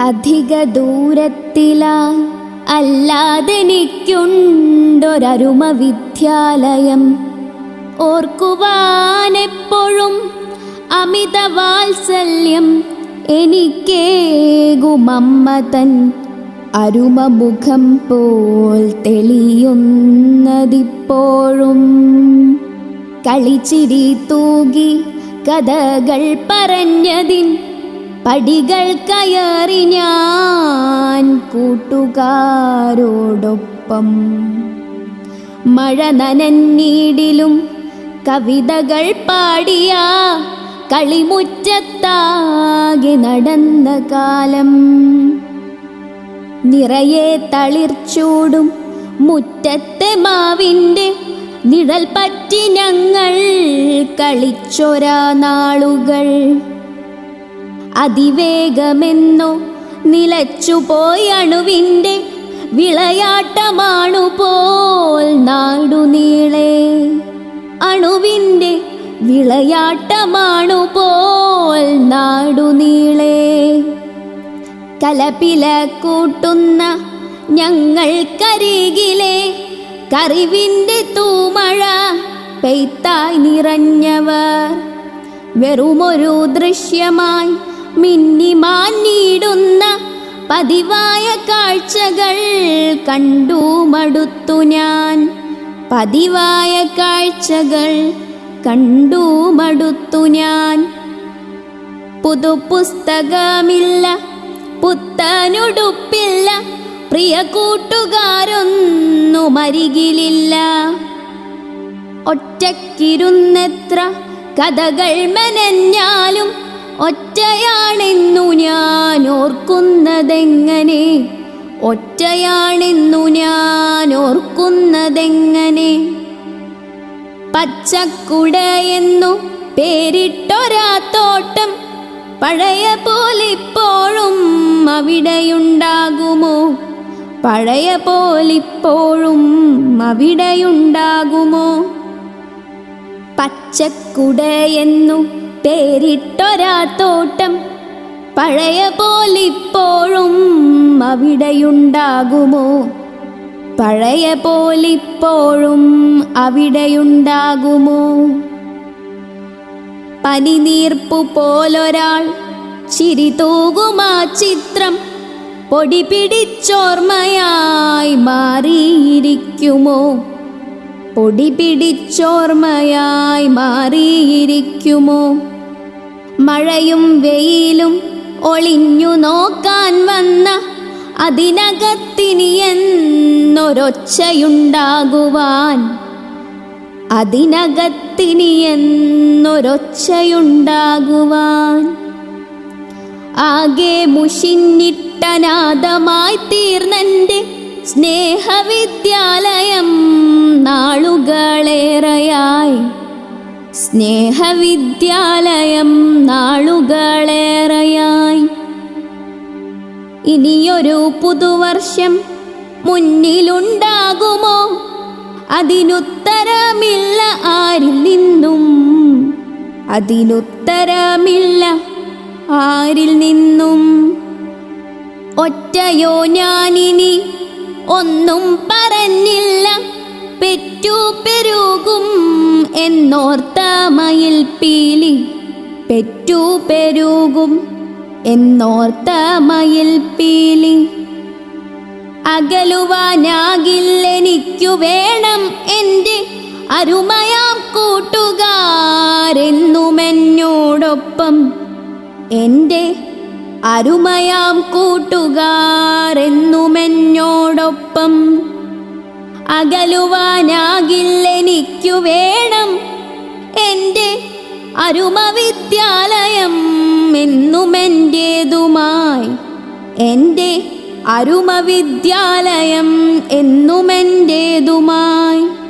അധിക ദൂരത്തില അല്ലാതെനിക്കുണ്ടൊരരുമ വിദ്യാലയം ഓർക്കുവാനെപ്പോഴും അമിത വാത്സല്യം എനിക്കേകുമമ്മ തൻ അരുമമുഖം പോൽ തെളിയുന്നതിപ്പോഴും. കളിച്ചിരി തൂകി കഥകൾ പറഞ്ഞതിൻ പടികൾ കയറി ഞാൻ കൂട്ടുകാരോടൊപ്പം. മഴ നനന്നീടിലും കവിതകൾ പാടിയ കളിമുറ്റത്താകെ നടന്ന കാലം. നിറയെ തളിർച്ചൂടും മുറ്റത്തെ മാവിന്റെ നിഴൽ പറ്റി ഞങ്ങൾ കളിച്ചൊരാ നാളുകൾ അതിവേഗമെന്നോ നിലച്ചുപോയി അണുവിന്റെ വിളയാട്ടമാണു പോൽ നാടുനീളെ അണുവിന്റെ വിളയാട്ടമാണു പോൽ നാടുനീളെ കലപില കൂട്ടുന്ന ഞങ്ങൾക്കരികിലെ കറിവിന്റെ തൂമഴ പെയ്ത്തായി നിറഞ്ഞവർ. വെറുമൊരു ദൃശ്യമായി മിന്നിമാഞ്ഞിടുന്ന പതിവായ കാഴ്ചകൾ കണ്ടു മടുത്തു ഞാൻ. പതിവായ കാഴ്ചകൾ കണ്ടു മടുത്തു ഞാൻ. പുതുപുസ്തകമില്ല പുത്തനുടുപ്പില്ല പ്രിയ കൂട്ടുകാരൊന്നും അരികിലില്ല. ഒറ്റക്കിരുന്നെത്ര കഥകൾ മെനഞ്ഞാലും ഒറ്റയാണെന്നു ഞാൻ ഓർക്കുന്നതെങ്ങനെ ഒറ്റയാണെന്നു ഞാൻ ഓർക്കുന്നതെങ്ങനെ പച്ചക്കുടയെന്നു പേരിട്ടൊരാ തോട്ടം പഴയ പോലിപ്പോഴും അവിടെയുണ്ടാകുമോ? പഴയ പോലിപ്പോഴും അവിടെയുണ്ടാകുമോ? പച്ചക്കുടയെന്നു പേരിട്ടൊരാ തോട്ടം പഴയ പോലിപ്പോഴും അവിടെയുണ്ടാകുമോ? പഴയ പോലിപ്പോഴും അവിടെയുണ്ടാകുമോ? പനിനീർപ്പു പോലൊരാൾ ചിരി തൂകുമാ ചിത്രം പൊടി പിടിച്ചോർമ്മയായി മാറിയിരിക്കുമോ? പൊടി പിടിച്ചോർമ്മയായി മാറിയിരിക്കുമോ? മഴയും വെയിലും ഒളിഞ്ഞു നോക്കാൻ വന്ന അതിനകത്തിനി എന്നൊരൊച്ചയുണ്ടാകുവാൻ. അതിനകത്തിനി എന്നൊരൊച്ചയുണ്ടാകുവാൻ. ആകെ മുഷിഞ്ഞിട്ടനാഥമായി തീർന്നെന്റെ സ്നേഹവിദ്യാലയം നാളുകളേറെയായി. സ്നേഹവിദ്യാലയം നാളുകളേറെയായി. ഇനിയൊരു പുതുവർഷം മുന്നിലുണ്ടാകുമോ? അതിനുത്തരമില്ല ആരിൽ നിന്നും. അതിനുത്തരമില്ല ആരിൽ നിന്നും. ഒറ്റയോ ഞാനിനി ഒന്നും പറഞ്ഞില്ല. പെറ്റു പെരുകും എന്നോർത്ത മയിൽ പീലി. പെറ്റു പെരുകും എന്നോർത്ത മയിൽ പീലി. അകലുവാനാകില്ലെനിക്കു വേണം എന്റെ അരുമയാം കൂട്ടുകാരെന്നുമെന്നോടൊപ്പം. എന്റെ അരുമയാം കൂട്ടുകാരെന്നുമെന്നോടൊപ്പം. അകലുവാനാകില്ലെനിക്കു വേണം എന്റെ അരുമവിദ്യാലയം എന്നുമെന്റേതുമായി. എന്റെ അരുമവിദ്യാലയം എന്നുമെന്റേതുമായി.